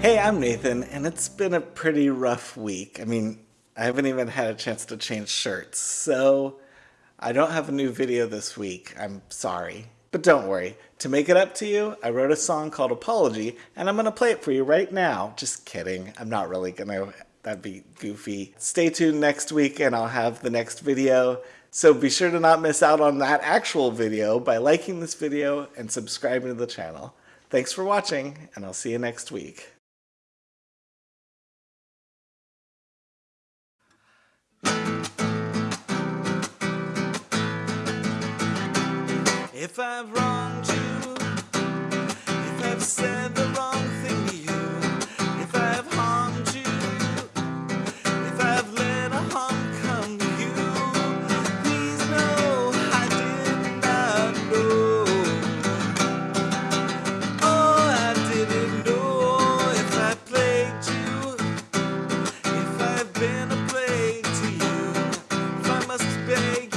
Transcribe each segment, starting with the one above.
Hey, I'm Nathan, and it's been a pretty rough week. I mean, I haven't even had a chance to change shirts, so I don't have a new video this week. I'm sorry. But don't worry, to make it up to you, I wrote a song called Apology, and I'm gonna play it for you right now. Just kidding, I'm not really gonna, that'd be goofy. Stay tuned next week and I'll have the next video. So be sure to not miss out on that actual video by liking this video and subscribing to the channel. Thanks for watching, and I'll see you next week. If I've wronged you, if I've said the wrong thing to you, if I've harmed you, if I've let a harm come to you, please know I did not know. Oh, I didn't know if I plagued you, if I've been a plague to you, if I must beg.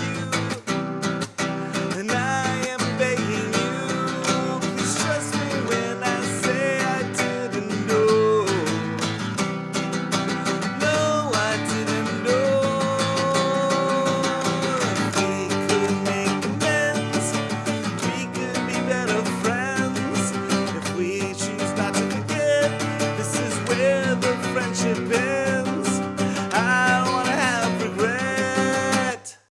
açıp